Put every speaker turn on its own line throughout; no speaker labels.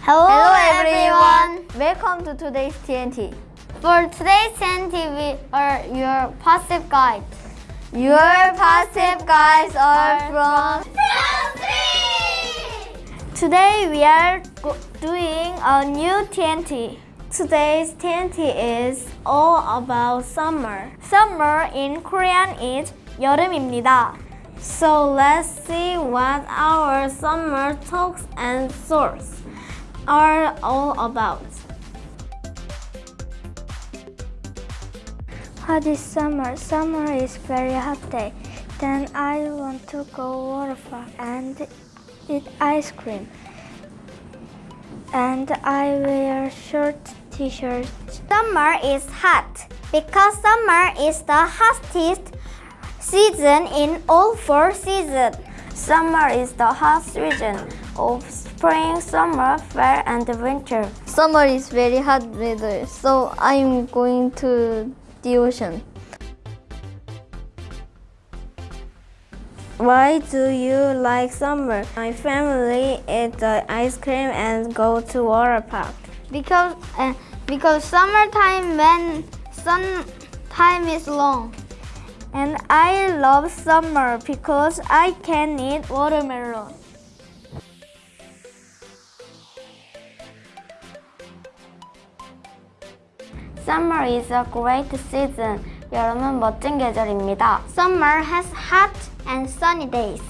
Hello,
Hello
everyone.
everyone. Welcome to today's TNT.
For today's TNT, we are your positive guide.
Your positive guys are from. Today we are go- doing a new TNT. Today's TNT is all about summer. Summer in Korean is 여름입니다. So let's see what our summer talks and stories are all about.
Hot is summer. Summer is very hot day. Then I want to go water park and eat ice cream. And I wear short t-shirts.
Summer is hot because summer is the hottest season in all four seasons.
Summer is the hot season of spring, summer, fall, and winter. Summer is very hot weather, so I'm going to the ocean. Why do you like summer? My family eat the ice cream and go to water park.
Because uh, because summertime when sun time is long.
And I love summer because I can eat watermelon. Summer is a great season. 여름은 멋진 계절입니다.
Summer has hot and sunny days.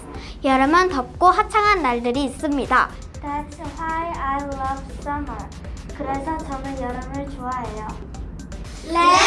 여름은 덥고 화창한 날들이 있습니다.
That's why I love summer. 그래서 저는 여름을 좋아해요.
Let's